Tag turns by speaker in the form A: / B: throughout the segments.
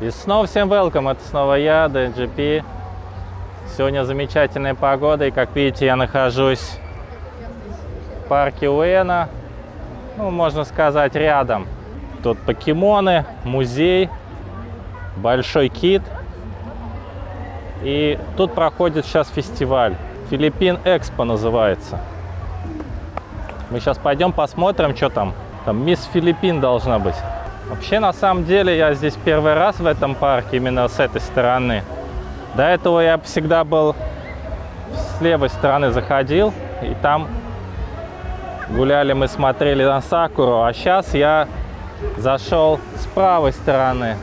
A: И снова всем welcome, это снова я, DNGP. Сегодня замечательная погода, и как видите, я нахожусь в парке Уэна. Ну, можно сказать, рядом. Тут покемоны, музей, большой кит. И тут проходит сейчас фестиваль. Филиппин Экспо называется. Мы сейчас пойдем посмотрим, что там. Там мисс Филиппин должна быть. Вообще, на самом деле, я здесь первый раз в этом парке, именно с этой стороны. До этого я всегда был с левой стороны заходил, и там гуляли, мы смотрели на Сакуру. А сейчас я зашел с правой стороны.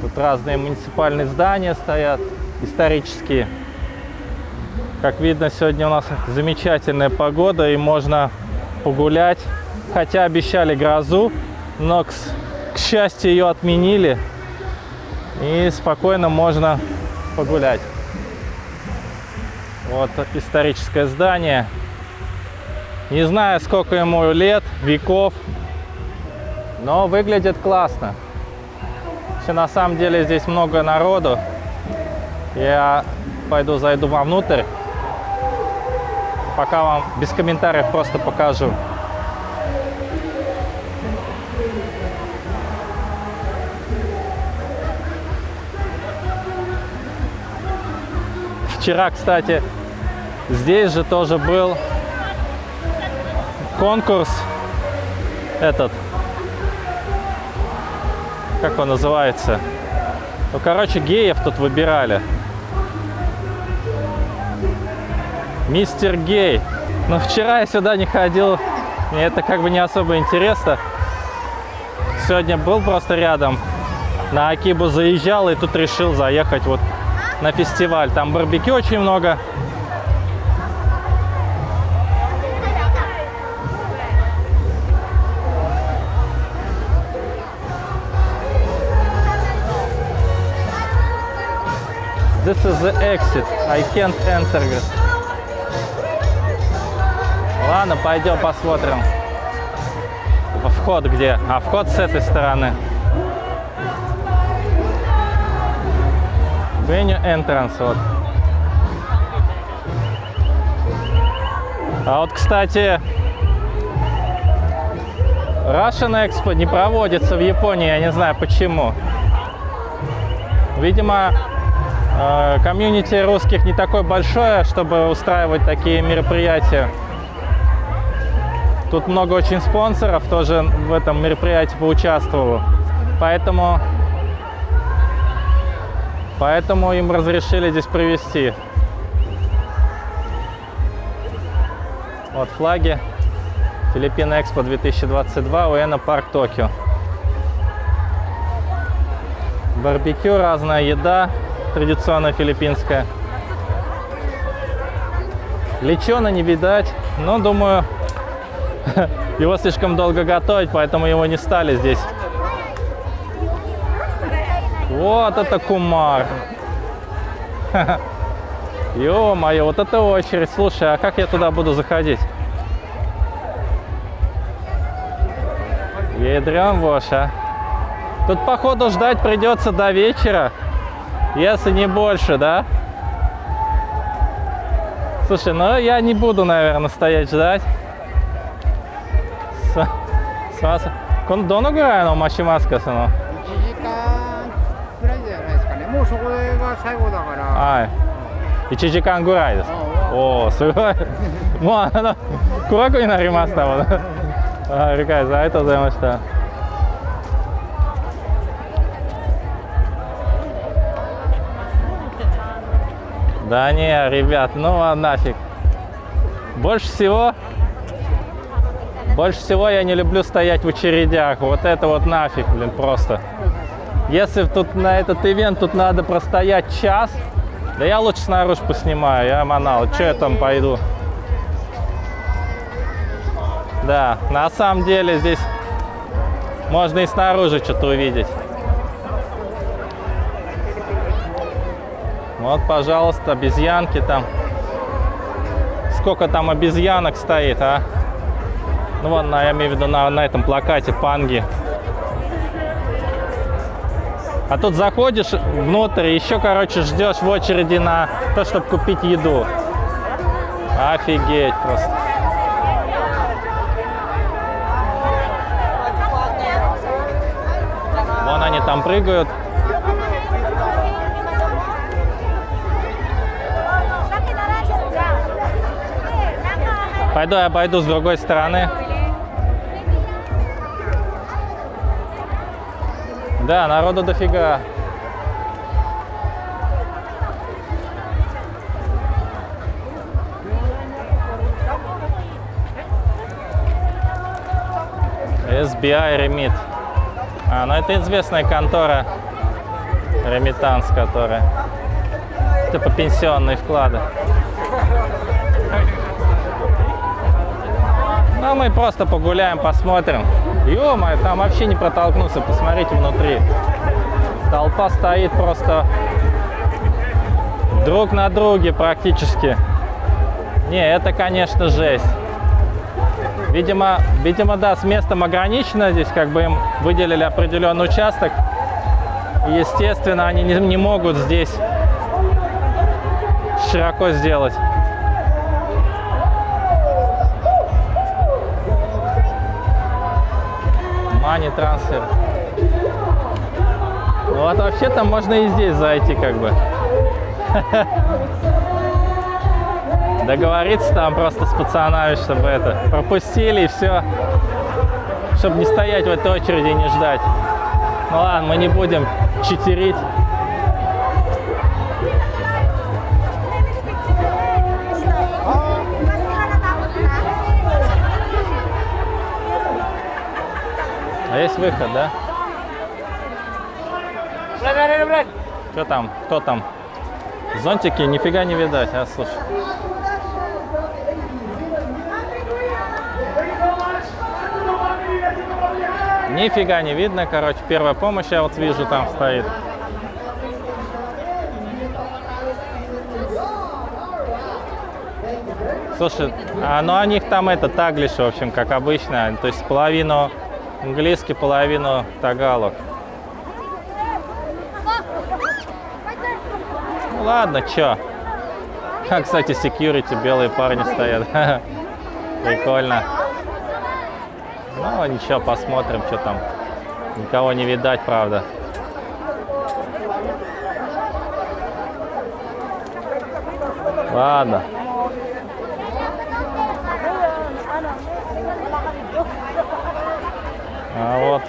A: Тут разные муниципальные здания стоят, исторические. Как видно, сегодня у нас замечательная погода, и можно погулять. Хотя обещали грозу, но, к, к счастью, ее отменили. И спокойно можно погулять. Вот историческое здание. Не знаю, сколько ему лет, веков, но выглядит классно. Все на самом деле здесь много народу. Я пойду зайду вовнутрь. Пока вам без комментариев просто покажу. Вчера, кстати, здесь же тоже был конкурс этот, как он называется? Ну, короче, геев тут выбирали. Мистер Гей. Но вчера я сюда не ходил, мне это как бы не особо интересно. Сегодня был просто рядом, на Акибу заезжал и тут решил заехать вот на фестиваль. Там барбекю очень много. This is the exit. I can't enter. Ладно, пойдем посмотрим. Вход где? А вход с этой стороны. Venue entrance. Вот. А вот, кстати, Russian Expo не проводится в Японии, я не знаю почему. Видимо, э, комьюнити русских не такое большое, чтобы устраивать такие мероприятия. Тут много очень спонсоров тоже в этом мероприятии поучаствовало. Поэтому Поэтому им разрешили здесь провести. Вот флаги. Филиппин Экспо 2022, Уэна Парк Токио. Барбекю, разная еда, традиционная филиппинская. Лечена не видать, но думаю, его слишком долго готовить, поэтому его не стали здесь вот это кумар. Ё-моё, вот это очередь. Слушай, а как я туда буду заходить? Ядрём воша. Тут, походу, ждать придется до вечера, если не больше, да? Слушай, ну я не буду, наверное, стоять ждать. С... С... С... С... С... С... С... С... その
B: もうそこが最後だから
A: はい1時間ぐらいですおおすごいもうあの暗くになりましたもんはい理解ですありがとうございました Да не, ребят, ну а нафиг. Больше всего, больше всего я не люблю стоять в очередях. Вот это вот нафиг, блин, просто. Если тут на этот ивент тут надо простоять час, да я лучше снаружи поснимаю, я манал. Что я там пойду? Да, на самом деле здесь можно и снаружи что-то увидеть. Вот, пожалуйста, обезьянки там. Сколько там обезьянок стоит, а? Ну, вон, я имею в виду на, на этом плакате панги. А тут заходишь внутрь, еще, короче, ждешь в очереди на то, чтобы купить еду. Офигеть просто. Вон они там прыгают. Пойду я обойду с другой стороны. Да, народу дофига. SBI Remit. А, ну это известная контора Remittance, которая типа пенсионные вклады. Ну, мы просто погуляем, посмотрим. Ё там вообще не протолкнуться, посмотрите внутри. Толпа стоит просто друг на друге практически. Не, это, конечно, жесть. Видимо, видимо, да, с местом ограничено здесь, как бы им выделили определенный участок. Естественно, они не, не могут здесь широко сделать. Money трансфер. Вот вообще там можно и здесь зайти, как бы. Договориться там просто с пацанами, чтобы это пропустили и все. Чтобы не стоять в этой очереди и не ждать. Ну ладно, мы не будем читерить. А есть выход, да? Что там? Кто там? Зонтики нифига не видать, а слушай. Нифига не видно, короче, первая помощь я вот вижу там стоит. Слушай, а ну у них там это таглиш, в общем, как обычно, то есть половину английский, половину тагалог. Ну ладно, чё. А, кстати, security, белые парни стоят. Прикольно. Ну, ничего, посмотрим, что там. Никого не видать, правда. Ладно. Вот.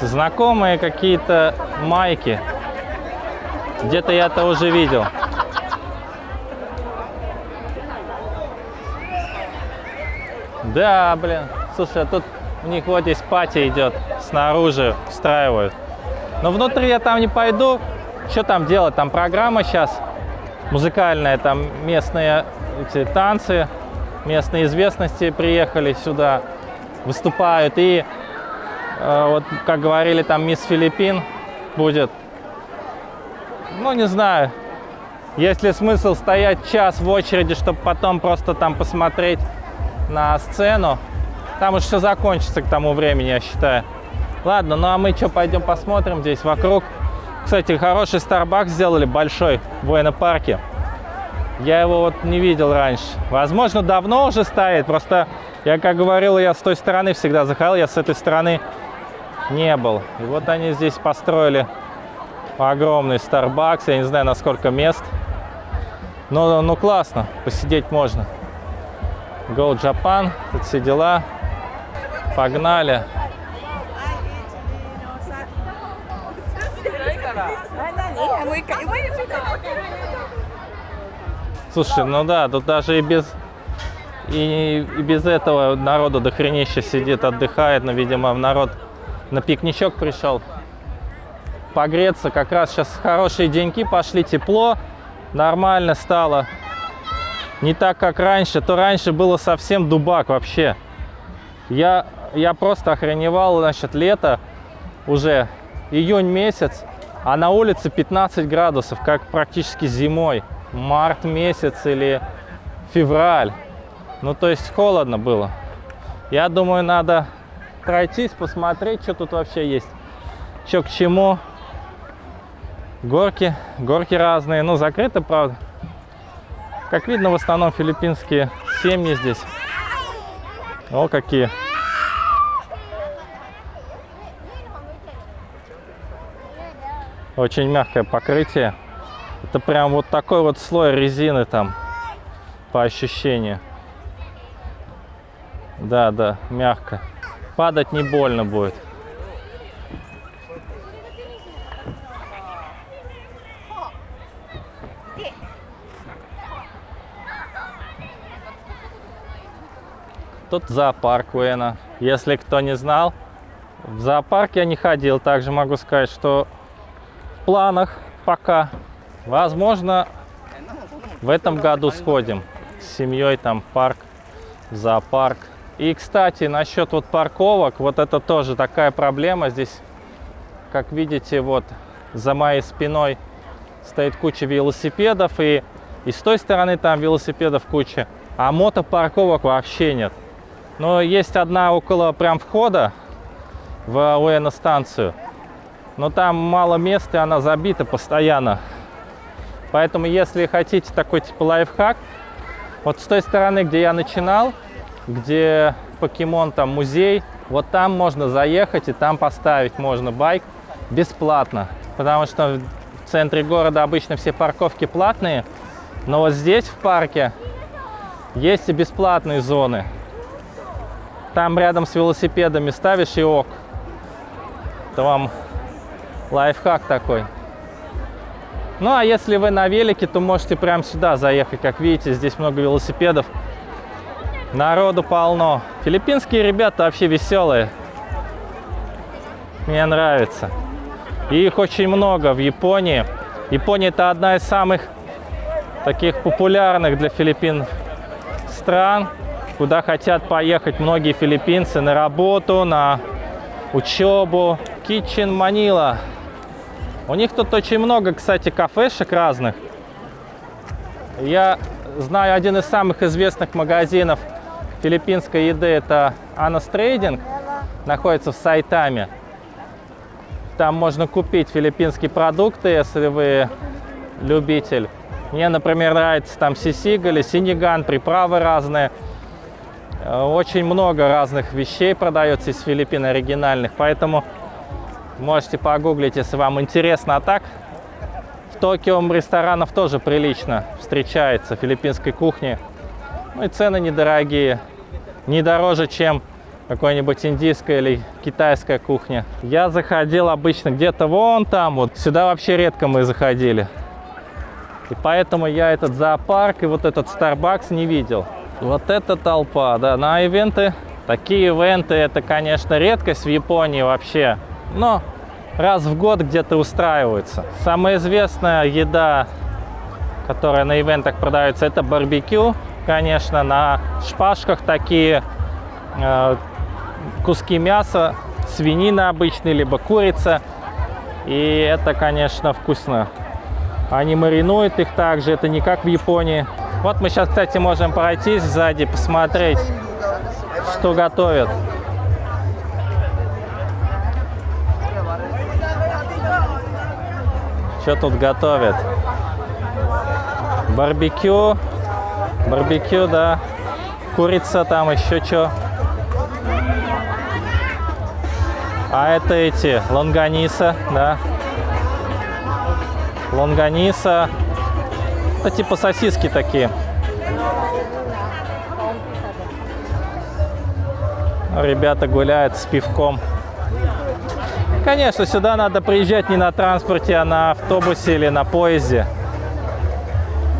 A: Знакомые какие-то майки. Где-то я это уже видел. Да, блин. Слушай, а тут у них вот здесь пати идет. Снаружи устраивают. Но внутри я там не пойду. Что там делать? Там программа сейчас музыкальная. Там местные эти танцы. Местные известности приехали сюда. Выступают. И э, вот, как говорили, там мисс Филиппин будет. Ну, не знаю. Есть ли смысл стоять час в очереди, чтобы потом просто там посмотреть на сцену. Там уж все закончится к тому времени, я считаю. Ладно, ну а мы что, пойдем посмотрим здесь вокруг. Кстати, хороший Starbucks сделали, большой, в военно-парке. Я его вот не видел раньше. Возможно, давно уже стоит, просто я, как говорил, я с той стороны всегда заходил, я с этой стороны не был. И вот они здесь построили огромный Starbucks, я не знаю, на сколько мест. Но, ну, классно, посидеть можно. Go Japan, тут все дела. Погнали. Слушай, ну да, тут даже и без и, и без этого народу дохренища сидит, отдыхает, но, видимо, народ на пикничок пришел погреться. Как раз сейчас хорошие деньки пошли, тепло, нормально стало. Не так, как раньше. То раньше было совсем дубак вообще. Я, я просто охреневал, значит, лето уже, июнь месяц, а на улице 15 градусов, как практически зимой. Март месяц или февраль. Ну, то есть холодно было. Я думаю, надо пройтись, посмотреть, что тут вообще есть. Что к чему. Горки, горки разные. Ну, закрыты, правда. Как видно, в основном филиппинские семьи здесь. О, какие. Очень мягкое покрытие. Это прям вот такой вот слой резины там по ощущению. Да, да, мягко. Падать не больно будет. Тут зоопарк Уэна. Если кто не знал, в зоопарк я не ходил. Также могу сказать, что в планах пока. Возможно, в этом году сходим с семьей там парк, зоопарк. И, кстати, насчет вот парковок, вот это тоже такая проблема. Здесь, как видите, вот за моей спиной стоит куча велосипедов, и, и с той стороны там велосипедов куча, а мотопарковок вообще нет. Но есть одна около прям входа в УЭН-станцию, но там мало места, и она забита постоянно. Поэтому, если хотите такой типа лайфхак, вот с той стороны, где я начинал, где покемон там музей, вот там можно заехать и там поставить можно байк бесплатно. Потому что в центре города обычно все парковки платные, но вот здесь в парке есть и бесплатные зоны. Там рядом с велосипедами ставишь и ок. Это вам лайфхак такой. Ну, а если вы на велике, то можете прямо сюда заехать. Как видите, здесь много велосипедов. Народу полно. Филиппинские ребята вообще веселые. Мне нравится. И их очень много в Японии. Япония это одна из самых таких популярных для Филиппин стран, куда хотят поехать многие филиппинцы на работу, на учебу. Kitchen Manila. У них тут очень много, кстати, кафешек разных. Я знаю один из самых известных магазинов филиппинской еды. Это Анас Трейдинг. Находится в Сайтаме. Там можно купить филиппинские продукты, если вы любитель. Мне, например, нравится там сисигаль, синиган, приправы разные. Очень много разных вещей продается из Филиппин оригинальных, поэтому Можете погуглить, если вам интересно. А так, в Токио ресторанов тоже прилично встречается филиппинской кухни. Ну и цены недорогие. Не дороже, чем какой-нибудь индийская или китайская кухня. Я заходил обычно где-то вон там, вот сюда вообще редко мы заходили. И поэтому я этот зоопарк и вот этот Starbucks не видел. Вот эта толпа, да, на ивенты. Такие ивенты, это, конечно, редкость в Японии вообще но раз в год где-то устраиваются. Самая известная еда, которая на ивентах продается, это барбекю. Конечно, на шпажках такие э, куски мяса, свинина обычная, либо курица. И это, конечно, вкусно. Они маринуют их также, это не как в Японии. Вот мы сейчас, кстати, можем пройтись сзади, посмотреть, что готовят. Что тут готовят? Барбекю. Барбекю, да. Курица там, еще что. А это эти, лонганиса, да. Лонганиса. Это типа сосиски такие. Ребята гуляют с пивком. Конечно, сюда надо приезжать не на транспорте, а на автобусе или на поезде.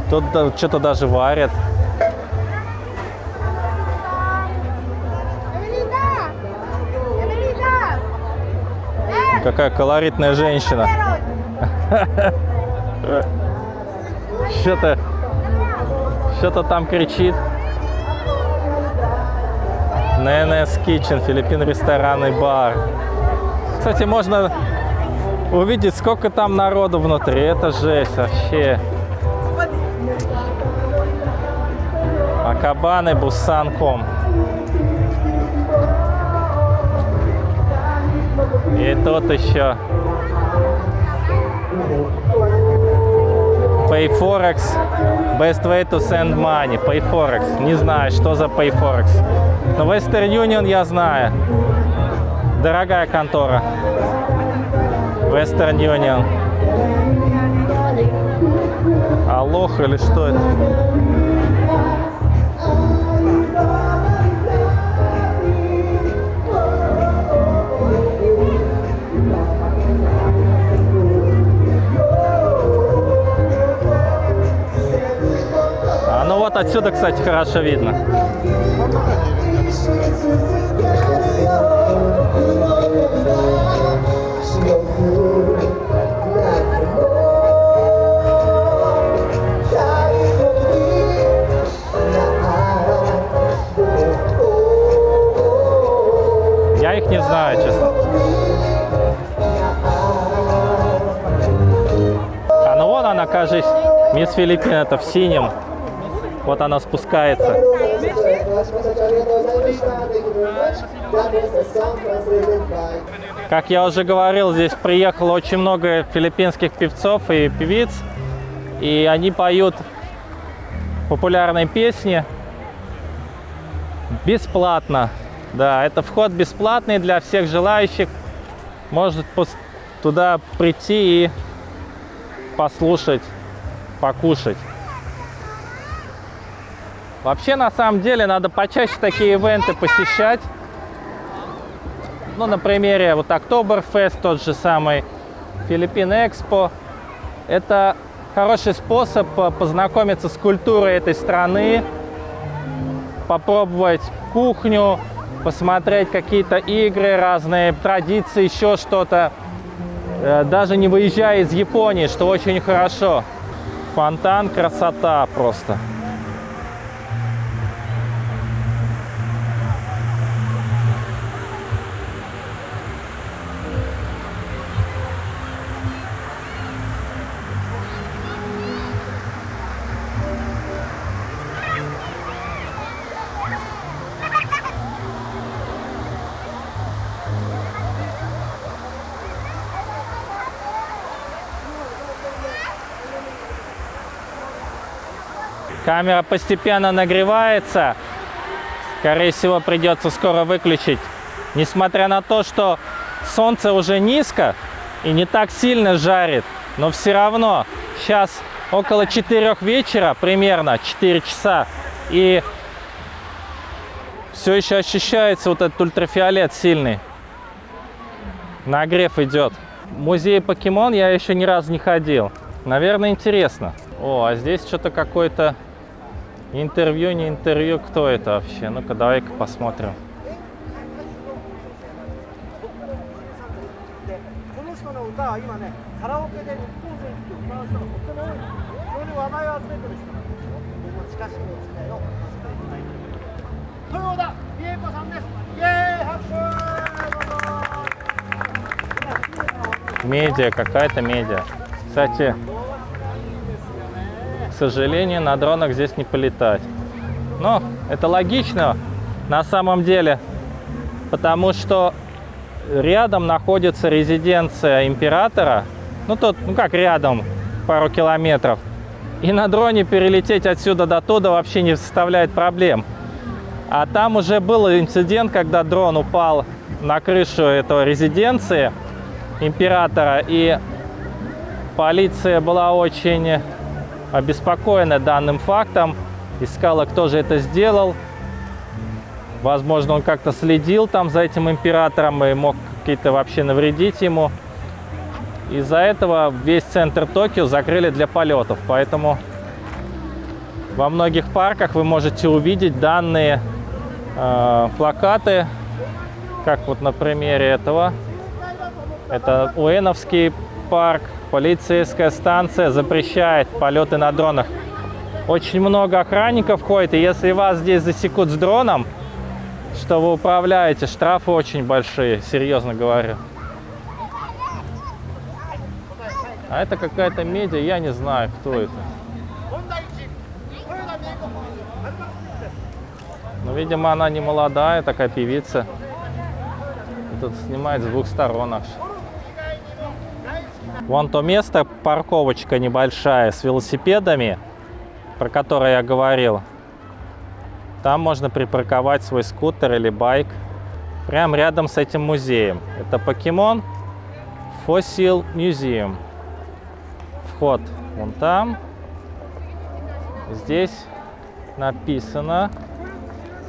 A: Тут что-то даже варят. Какая колоритная женщина. Что-то что-то там кричит. ННС Kitchen, Филиппин ресторанный бар кстати, можно увидеть, сколько там народу внутри. Это жесть вообще. Акабаны Бусан.ком. И тут еще PayForex Best Way to Send Money PayForex, не знаю, что за PayForex Но Western Union я знаю Дорогая контора. Western Union. Алох или что это? А ну вот отсюда, кстати, хорошо видно. Мисс Филиппин это в синем. Вот она спускается. Как я уже говорил, здесь приехало очень много филиппинских певцов и певиц. И они поют популярные песни бесплатно. Да, это вход бесплатный для всех желающих. Может туда прийти и послушать, покушать. Вообще, на самом деле, надо почаще такие ивенты посещать. Ну, на примере вот Октоберфест, тот же самый Филиппин Экспо. Это хороший способ э, познакомиться с культурой этой страны, попробовать кухню, посмотреть какие-то игры, разные традиции, еще что-то. Э, Даже не выезжая из Японии, что очень хорошо. Фонтан, красота просто. Камера постепенно нагревается. Скорее всего, придется скоро выключить. Несмотря на то, что солнце уже низко и не так сильно жарит, но все равно сейчас около 4 вечера, примерно 4 часа, и все еще ощущается вот этот ультрафиолет сильный. Нагрев идет. В музей покемон я еще ни разу не ходил. Наверное, интересно. О, а здесь что-то какое-то Интервью, не интервью, кто это вообще? Ну-ка, давай-ка посмотрим. Медиа, какая-то медиа. Кстати, к сожалению, на дронах здесь не полетать. Но это логично на самом деле, потому что рядом находится резиденция императора. Ну, тут, ну как рядом, пару километров. И на дроне перелететь отсюда до туда вообще не составляет проблем. А там уже был инцидент, когда дрон упал на крышу этого резиденции императора, и полиция была очень обеспокоена данным фактом, искала, кто же это сделал. Возможно, он как-то следил там за этим императором и мог какие-то вообще навредить ему. Из-за этого весь центр Токио закрыли для полетов, поэтому во многих парках вы можете увидеть данные э, плакаты, как вот на примере этого. Это Уэновский парк, полицейская станция запрещает полеты на дронах. Очень много охранников ходит, и если вас здесь засекут с дроном, что вы управляете, штрафы очень большие, серьезно говорю. А это какая-то медиа, я не знаю, кто это. Ну, видимо, она не молодая, такая певица. Тут снимает с двух сторон аж. Вон то место, парковочка небольшая с велосипедами, про которое я говорил. Там можно припарковать свой скутер или байк. Прямо рядом с этим музеем. Это покемон Fossil Museum. Вход вон там. Здесь написано,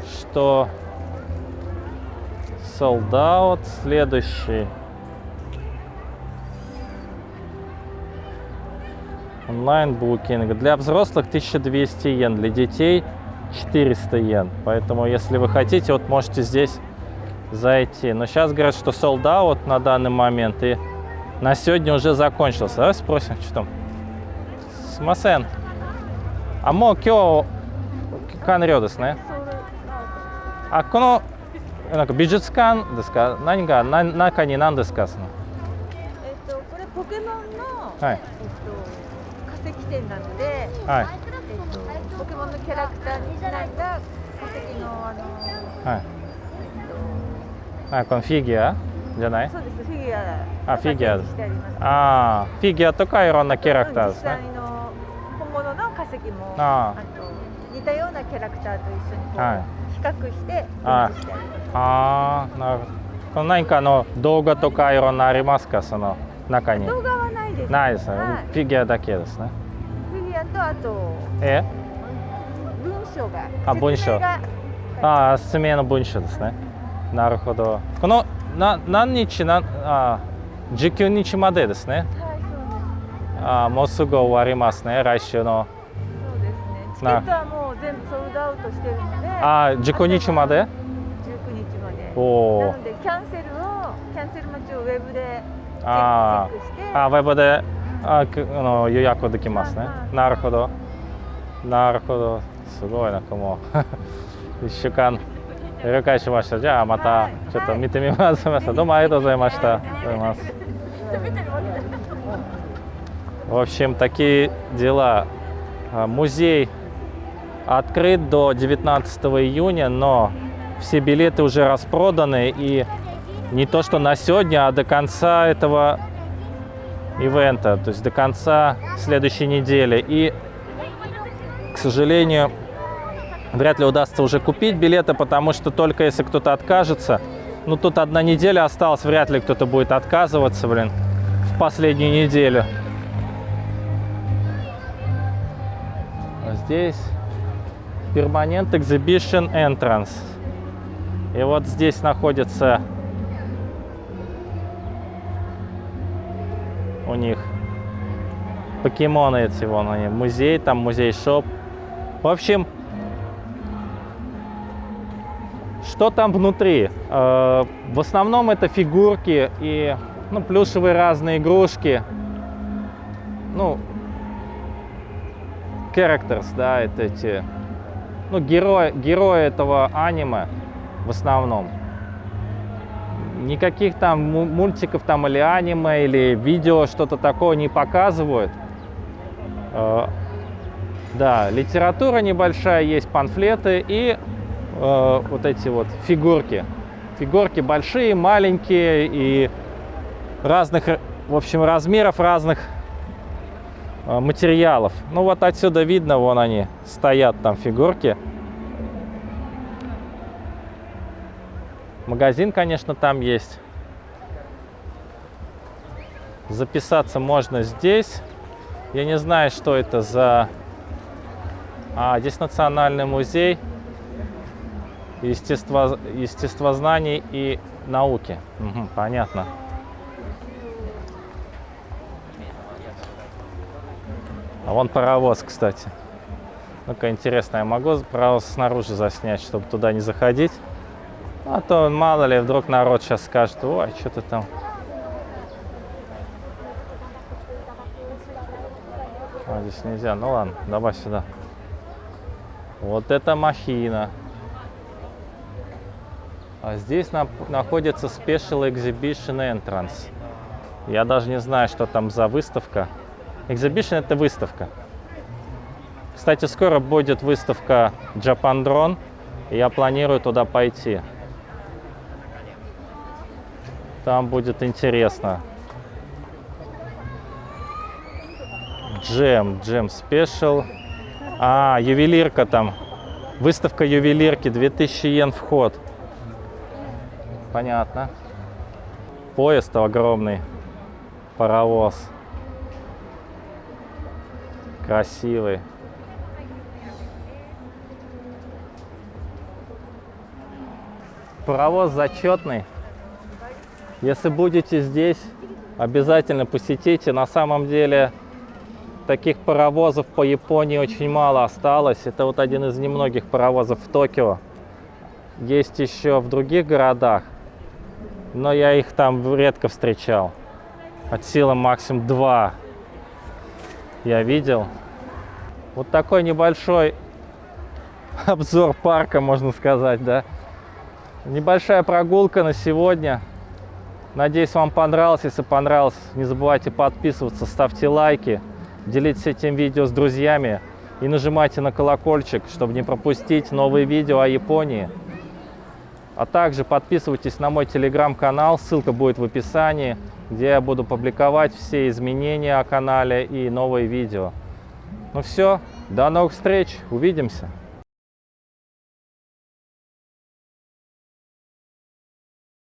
A: что sold out. Следующий. Онлайн букинг. Для взрослых 1200 йен, для детей 400 йен. Поэтому, если вы хотите, вот можете здесь зайти. Но сейчас говорят, что sold out на данный момент и на сегодня уже закончился. Давай спросим, что там. Смасен. А мо кё канрё ですね。あこのなんか美術館ですか何がな中に何ですかその
C: えっと、これポケモンの、
A: はい
C: えっと、化 石展なので、
A: はい。
C: えっと、ポケモンのキャラクターにちなんだ化石のあの、
A: はい
C: え
A: あこのフィギュア？じゃない？
C: っと、そうですフィギュア
A: あフィギュア。
C: が展示してあります。
A: ああフィギュアとかいろんなキャラクターですね。
C: の本物の化石も
A: あ
C: と似たようなキャラクターと一緒にこう、
A: は
C: 比較して展
A: あ
C: あ
A: なるほど。この何かの動画とかいろんなありますか？その中に。
C: 動画です。
A: ないですね、
C: はい。
A: フィギュアだけですね。
C: フィギュアとあと
A: え？
C: 文章が
A: あ文章。
C: 説明が。
A: ああ説明の文章ですね。なるほど。このな何日なあ19日までですね。
C: はい、そうです。
A: あもうすぐ終わりますね来週の。
C: そうですね。チケ
A: な
C: ットはもう全部ソールドアウトしてるので、
A: あ19日まで
C: ？19日まで。
A: おお
C: なのでキャンセルをキャンセル待ちをウェブで
A: ああ、ウェブで、あの予約できますね。なるほど。なるほど。すごいなんかもう1週間了解しました。じゃあまたちょっと見てみます。はい、どうもありがとうございました。ありがとうございます。В общем, такие дела. Музей открыт до 19 июня, но все билеты уже распроданы и не то, что на сегодня, а до конца этого ивента, то есть до конца следующей недели. И, к сожалению, вряд ли удастся уже купить билеты, потому что только если кто-то откажется, ну тут одна неделя осталась, вряд ли кто-то будет отказываться, блин, в последнюю неделю. А здесь Permanent Exhibition Entrance. И вот здесь находится у них покемоны эти, вон они, музей, там музей-шоп. В общем, что там внутри? Э, В основном это фигурки и ну, плюшевые разные игрушки. Ну, characters, да, это эти, ну, герои, герои этого аниме в основном. Никаких там му- мультиков там или аниме, или видео, что-то такое не показывают. Э, Да, литература небольшая, есть памфлеты и э, вот эти вот фигурки. Фигурки большие, маленькие и разных, в общем, размеров разных э, материалов. Ну вот отсюда видно, вон они стоят там фигурки. Магазин, конечно, там есть. Записаться можно здесь. Я не знаю, что это за... А, здесь Национальный музей естество... естествознаний и науки. Мгм, понятно. А вон паровоз, кстати. Ну-ка, интересно, я могу паровоз снаружи заснять, чтобы туда не заходить? А то, мало ли, вдруг народ сейчас скажет, ой, что-то там. А, здесь нельзя. Ну ладно, давай сюда. Вот это махина. А здесь на- находится Special Exhibition Entrance. Я даже не знаю, что там за выставка. Exhibition это выставка. Кстати, скоро будет выставка Japan Drone. И я планирую туда пойти. Там будет интересно. Джем, джем спешл. А, ювелирка там. Выставка ювелирки, 2000 йен вход. Понятно. Поезд огромный. Паровоз. Красивый. Паровоз зачетный. Если будете здесь, обязательно посетите. На самом деле таких паровозов по Японии очень мало осталось. Это вот один из немногих паровозов в Токио. Есть еще в других городах, но я их там редко встречал. От силы максимум два я видел. Вот такой небольшой обзор парка, можно сказать, да. Небольшая прогулка на сегодня. Надеюсь, вам понравилось. Если понравилось, не забывайте подписываться, ставьте лайки, делитесь этим видео с друзьями и нажимайте на колокольчик, чтобы не пропустить новые видео о Японии. А также подписывайтесь на мой телеграм-канал, ссылка будет в описании, где я буду публиковать все изменения о канале и новые видео. Ну все, до новых встреч, увидимся!